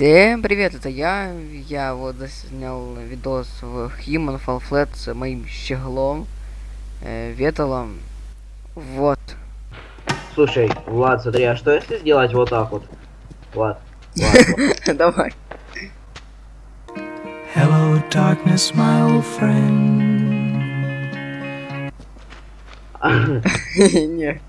Всем привет, это я. Я вот заснял видос в Human Fall Flat с моим щеглом, э, Веталом. Вот. Слушай, Влад, смотри, а что если сделать вот так вот? Влад. Давай. Hello, darkness, my old friend. Не.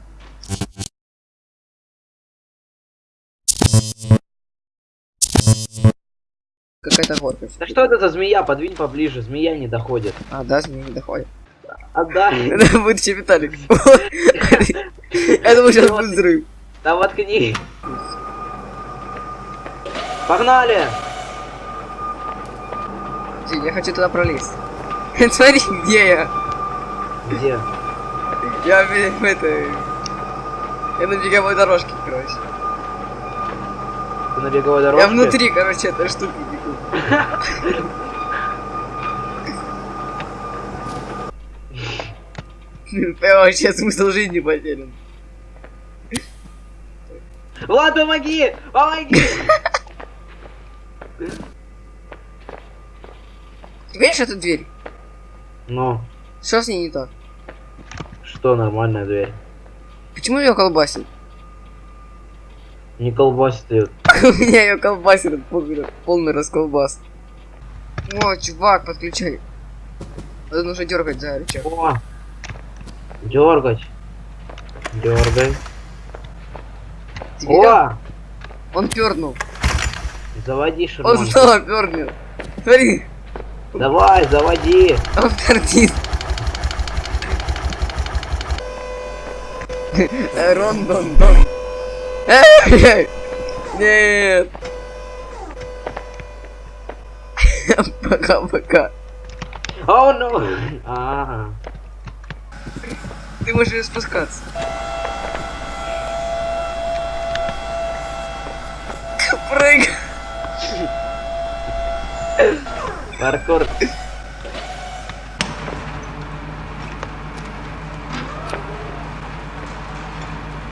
Какая-то горка. Да что это за змея? Подвинь поближе, змея не доходит. А, да, змеи не доходит. Отдай. Это будет еще Виталик. Я думаю, сейчас будет взрыв. Да воткни. Погнали! Я хочу туда пролезть. Смотри, где я. Где? Я в этой... Я на беговой дорожке, короче. Ты на беговой дорожке? Я внутри, короче, этой штуки вообще смысл жизни потерян. Влад, помоги! Помоги! Ты видишь эту дверь? Ну, Что с ней не так? что, нормальная дверь. Почему ее колбасит? Не колбасит ее. У меня ее колбасит, полный, расколбас. О, чувак, подключай. Это нужно дергать за рычаг. О! Дергать. Дергай. О! Он пернул. Заводи Он шарманку. снова пернул. Смотри, Давай, заводи. он пердит. Рон, дон, дон. Эй! Нет. Пока-пока. О, ну. Ага. Ты можешь спускаться. Прыгай. Паркур.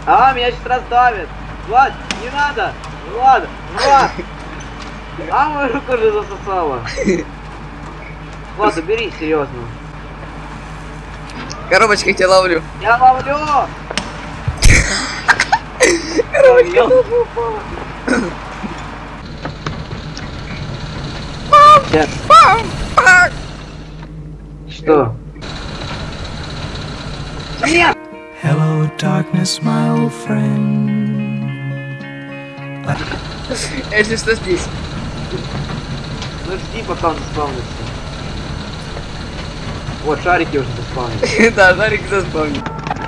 А, меня сейчас раздавит. Влад, не надо. Влад, Влад. А, мою руку же засосала. Влад, убери, серьезно. Коробочкой тебя ловлю. Я ловлю. Коробочка Ловлю. упала. Сейчас. Пам, пам. Что? Нет! Hello, darkness, my old friend. Если что здесь. Ну жди, пока он заспавнится. Вот, шарики уже заспавнились. Да, Жарик заспомнил.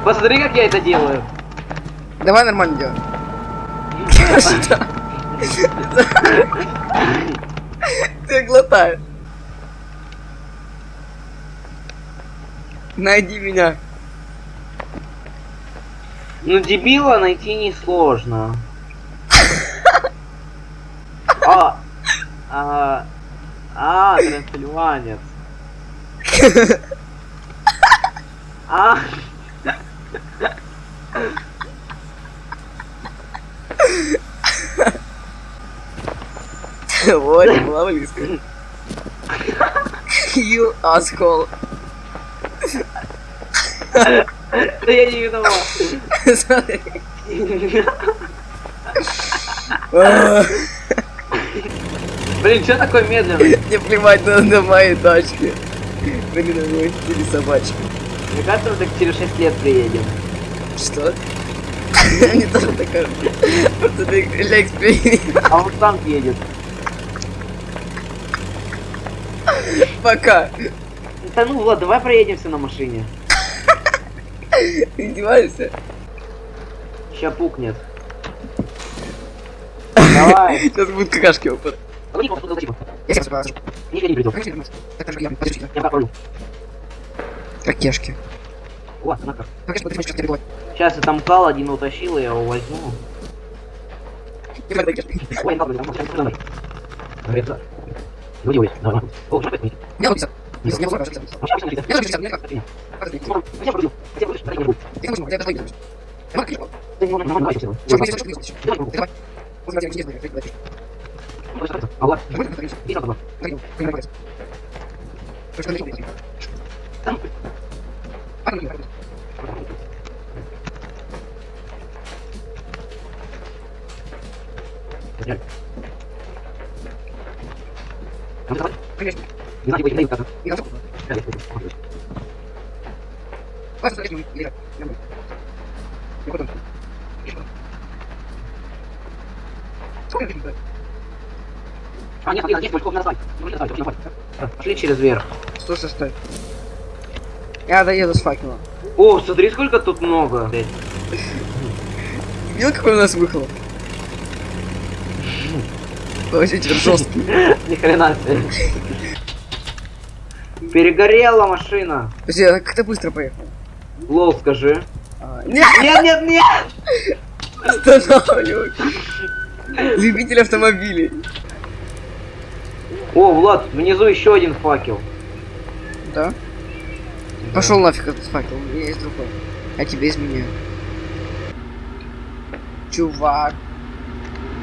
Посмотри, как я это делаю. Давай нормально делай. Ты глотаешь. Найди меня. Ну, дебила найти несложно. А, а, а, трансильванец. А, Вот, была близко. You asshole. да я не виноват. Смотри. Блин, что такое медленный? Мне плевать на, на мои тачки. Блин, на мои четыре собачки. Мне кажется, мы так через 6 лет приедем. Что? Они тоже так кажут. Просто ты эксперимента. А он сам едет. Пока. Да ну, Влад, давай проедемся на машине. Издеваешься? Ща пукнет. Давай. Сейчас будут какашки опыт. Его, лови его. Я сейчас покажу. Нифига не придет. Это же я. Подожди. Я ловлю. Как кешки. Вот, на как. Как кешки, подожди, как бывает. Сейчас я там кал один утащил, я его возьму. Ой, кал, блин, сейчас давай. Говорит, да. Люди, ой, давай. О, что это? Я вот 50. Я не могу, я А сейчас не Я хочу 50, мне как? Я Как это? я продаю. Я продаю. Я продаю. Я не могу, я это Я могу, конечно. Ты не можешь, давай, давай, Что, давай. ты что, ты что? Давай. Вот, я не знаю, я не знаю. Давай, А вот. И так вот. Не знаю, не знаю, как. А, нет, нет, нет, Бычков, назад. Пошли через верх. Слушай, стой. Я доеду с факелом. О, смотри, сколько тут много. блядь. Видел, какой у нас выхлоп? Вообще жесткий. Ни хрена себе. Перегорела машина. Подожди, а как ты быстро поехал? Лол, скажи. А, Нет, Нет, нет, нет! останавливай. Любитель автомобилей. О, Влад, внизу еще один факел. Да? Пошел нафиг этот факел, у меня есть другой. Я тебе изменяю. Чувак,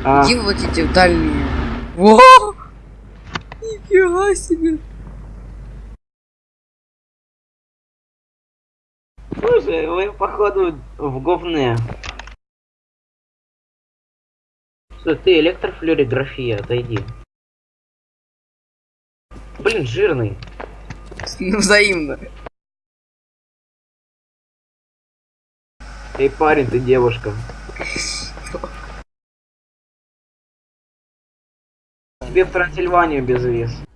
А, иди вот эти дальние. Во! Нифига себе. слушай, вы походу в говне. Стой, ты электрофлюорография, отойди. Блин, жирный. Ну, взаимно. Эй, парень, ты девушка. Тебе в Трансильванию без виз.